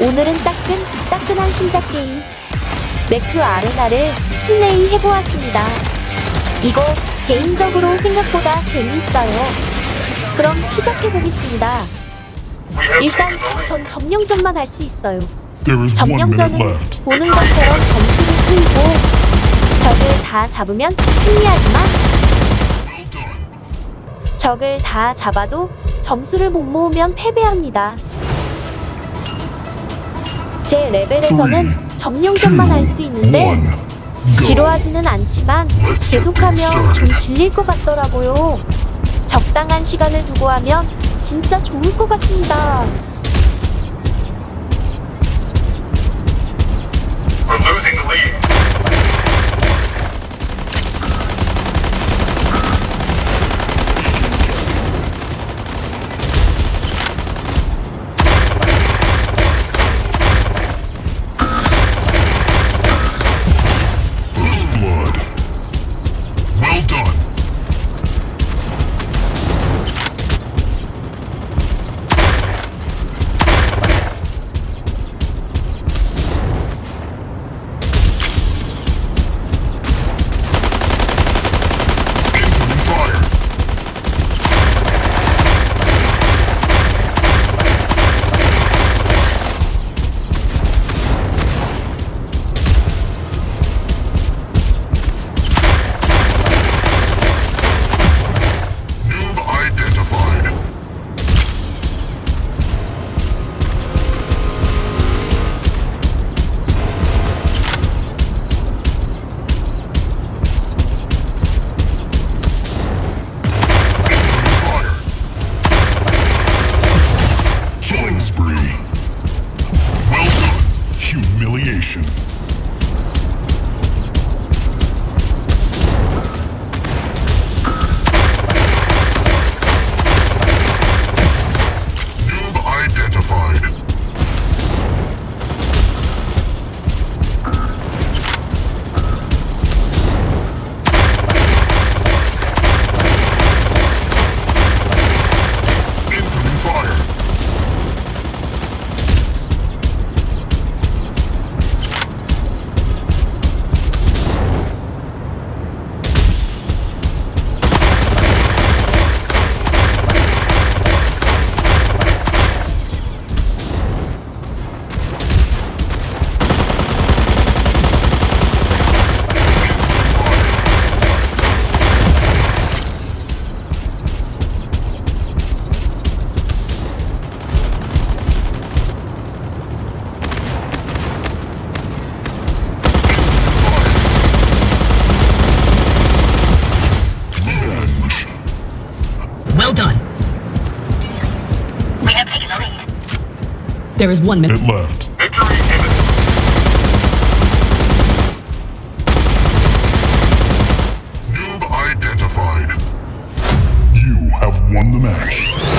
오늘은 따끈, 따끈한 신작 게임. 매크 아레나를 플레이 해보았습니다. 이거 개인적으로 생각보다 재미있어요. 그럼 시작해보겠습니다. 일단 전 점령전만 할 수 있어요. 점령전은. 보는 것처럼 점수를 풀고 적을 다 잡으면 승리하지만. 적을 다 잡아도 점수를 못 모으면 패배합니다. 제 레벨에서는 점령전만 할 수 있는데. 지루하지는 않지만 계속하면 좀 질릴 것 같더라고요. 적당한 시간을 두고 하면 진짜 좋을 것 같습니다. Spree. Well done. Humiliation. There is one minute. Left. Victory imminent. Noob identified. You have won the match.